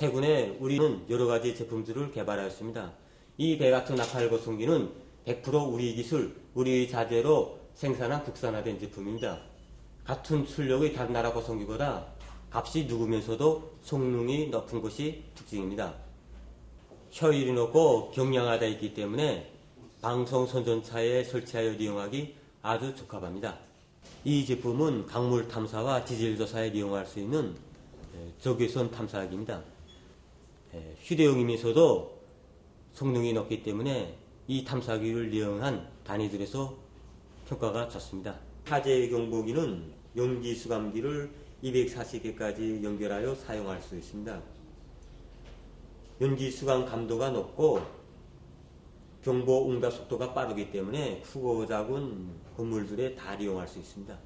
최근에 우리는 여러 가지 제품들을 개발하였습니다. 이 배 같은 거성기는 100% 우리 기술, 우리 자재로 생산한 국산화된 제품입니다. 같은 출력의 다른 나라 거성기보다 값이 누구면서도 성능이 높은 것이 특징입니다. 효율이 높고 경량화되어 있기 때문에 방송 선전차에 설치하여 이용하기 아주 적합합니다. 이 제품은 강물 탐사와 디젤 조사에 이용할 수 있는 에, 적외선 탐사기입니다. 에, 휴대용이면서도 성능이 높기 때문에 이 탐사기를 이용한 단위들에서 평가가 좋습니다. 화재 경보기는 연기 수감기를 240개까지 연결하여 사용할 수 있습니다. 연기 수감 감도가 높고 경보 응답 속도가 빠르기 때문에 작은 건물들에 다 이용할 수 있습니다.